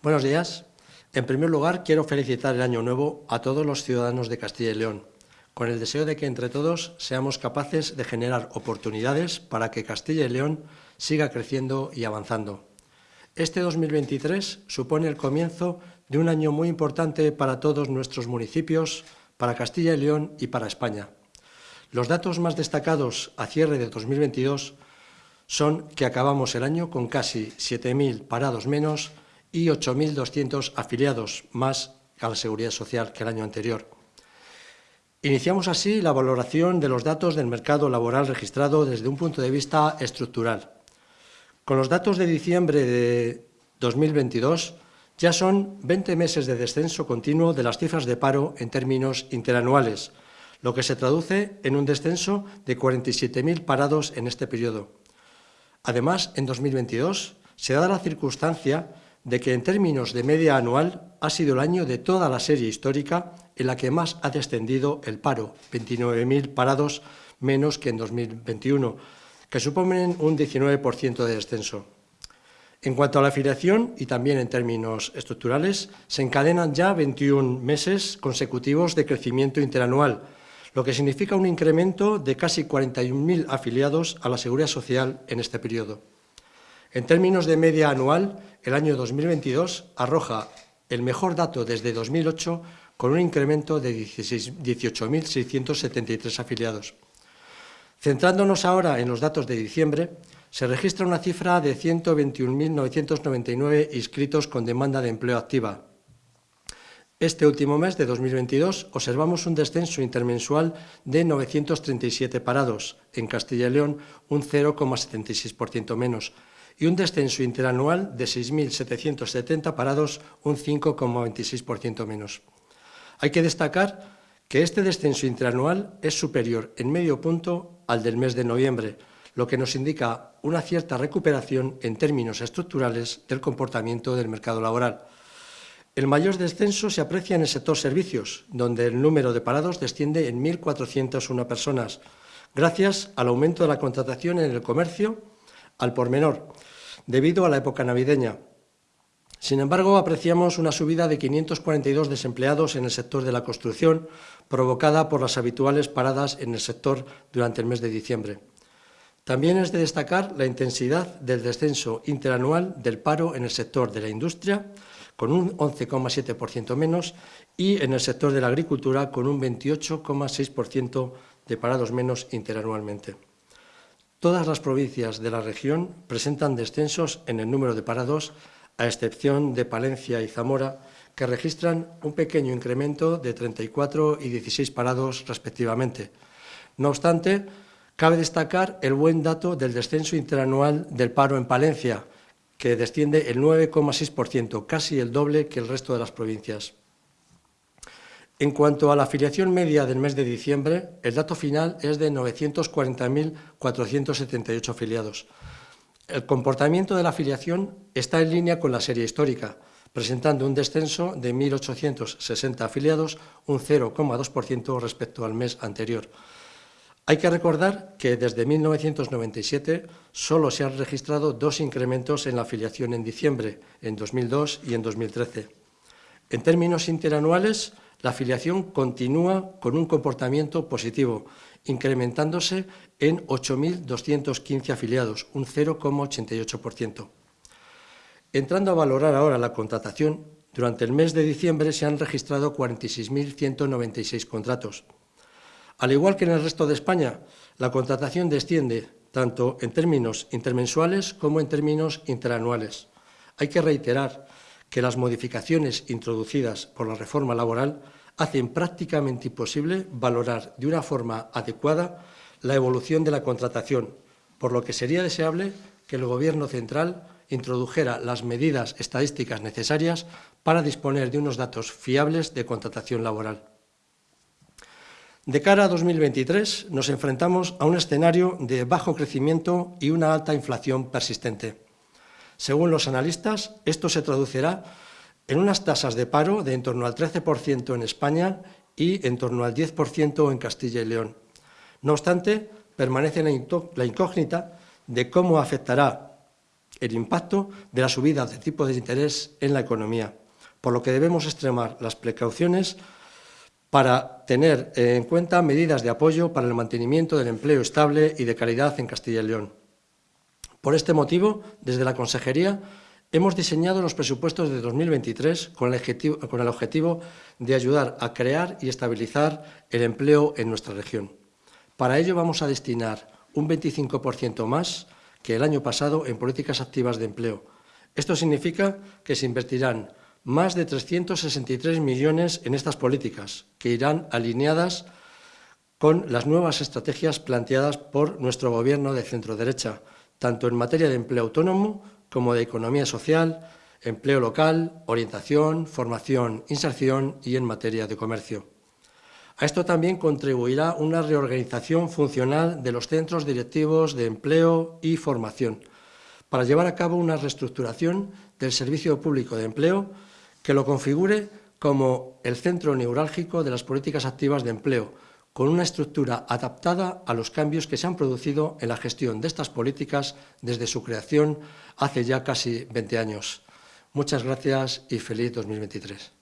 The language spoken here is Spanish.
Buenos días. En primer lugar, quiero felicitar el Año Nuevo a todos los ciudadanos de Castilla y León, con el deseo de que entre todos seamos capaces de generar oportunidades para que Castilla y León siga creciendo y avanzando. Este 2023 supone el comienzo de un año muy importante para todos nuestros municipios, para Castilla y León y para España. Los datos más destacados a cierre de 2022 son que acabamos el año con casi 7.000 parados menos y 8.200 afiliados más a la Seguridad Social que el año anterior. Iniciamos así la valoración de los datos del mercado laboral registrado desde un punto de vista estructural. Con los datos de diciembre de 2022 ya son 20 meses de descenso continuo de las cifras de paro en términos interanuales, lo que se traduce en un descenso de 47.000 parados en este periodo. Además, en 2022 se da la circunstancia de que en términos de media anual ha sido el año de toda la serie histórica en la que más ha descendido el paro, 29.000 parados menos que en 2021, que suponen un 19% de descenso. En cuanto a la afiliación, y también en términos estructurales, se encadenan ya 21 meses consecutivos de crecimiento interanual, lo que significa un incremento de casi 41.000 afiliados a la Seguridad Social en este periodo. En términos de media anual, el año 2022 arroja el mejor dato desde 2008 con un incremento de 18.673 afiliados. Centrándonos ahora en los datos de diciembre, se registra una cifra de 121.999 inscritos con demanda de empleo activa. Este último mes de 2022 observamos un descenso intermensual de 937 parados, en Castilla y León un 0,76% menos, y un descenso interanual de 6.770 parados, un 5,26% menos. Hay que destacar que este descenso interanual es superior en medio punto al del mes de noviembre, lo que nos indica una cierta recuperación en términos estructurales del comportamiento del mercado laboral. El mayor descenso se aprecia en el sector servicios, donde el número de parados desciende en 1.401 personas, gracias al aumento de la contratación en el comercio al por menor, debido a la época navideña. Sin embargo, apreciamos una subida de 542 desempleados en el sector de la construcción, provocada por las habituales paradas en el sector durante el mes de diciembre. También es de destacar la intensidad del descenso interanual del paro en el sector de la industria, con un 11,7% menos, y en el sector de la agricultura, con un 28,6% de parados menos interanualmente. Todas las provincias de la región presentan descensos en el número de parados, a excepción de Palencia y Zamora, que registran un pequeño incremento de 34 y 16 parados respectivamente. No obstante, cabe destacar el buen dato del descenso interanual del paro en Palencia, que desciende el 9,6%, casi el doble que el resto de las provincias. En cuanto a la afiliación media del mes de diciembre, el dato final es de 940.478 afiliados. El comportamiento de la afiliación está en línea con la serie histórica, presentando un descenso de 1.860 afiliados, un 0,2% respecto al mes anterior. Hay que recordar que desde 1997 solo se han registrado dos incrementos en la afiliación en diciembre, en 2002 y en 2013. En términos interanuales, la afiliación continúa con un comportamiento positivo, incrementándose en 8.215 afiliados, un 0,88%. Entrando a valorar ahora la contratación, durante el mes de diciembre se han registrado 46.196 contratos. Al igual que en el resto de España, la contratación desciende tanto en términos intermensuales como en términos interanuales. Hay que reiterar que las modificaciones introducidas por la reforma laboral hacen prácticamente imposible valorar de una forma adecuada la evolución de la contratación, por lo que sería deseable que el Gobierno central introdujera las medidas estadísticas necesarias para disponer de unos datos fiables de contratación laboral. De cara a 2023 nos enfrentamos a un escenario de bajo crecimiento y una alta inflación persistente. Según los analistas, esto se traducirá en unas tasas de paro de en torno al 13% en España y en torno al 10% en Castilla y León. No obstante, permanece la incógnita de cómo afectará el impacto de la subida de tipo de interés en la economía, por lo que debemos extremar las precauciones para tener en cuenta medidas de apoyo para el mantenimiento del empleo estable y de calidad en Castilla y León. Por este motivo, desde la Consejería, hemos diseñado los presupuestos de 2023 con el, objetivo, con el objetivo de ayudar a crear y estabilizar el empleo en nuestra región. Para ello vamos a destinar un 25% más que el año pasado en políticas activas de empleo. Esto significa que se invertirán más de 363 millones en estas políticas, que irán alineadas con las nuevas estrategias planteadas por nuestro Gobierno de centro-derecha, tanto en materia de empleo autónomo como de economía social, empleo local, orientación, formación, inserción y en materia de comercio. A esto también contribuirá una reorganización funcional de los centros directivos de empleo y formación, para llevar a cabo una reestructuración del servicio público de empleo que lo configure como el centro neurálgico de las políticas activas de empleo, con una estructura adaptada a los cambios que se han producido en la gestión de estas políticas desde su creación hace ya casi 20 años. Muchas gracias y feliz 2023.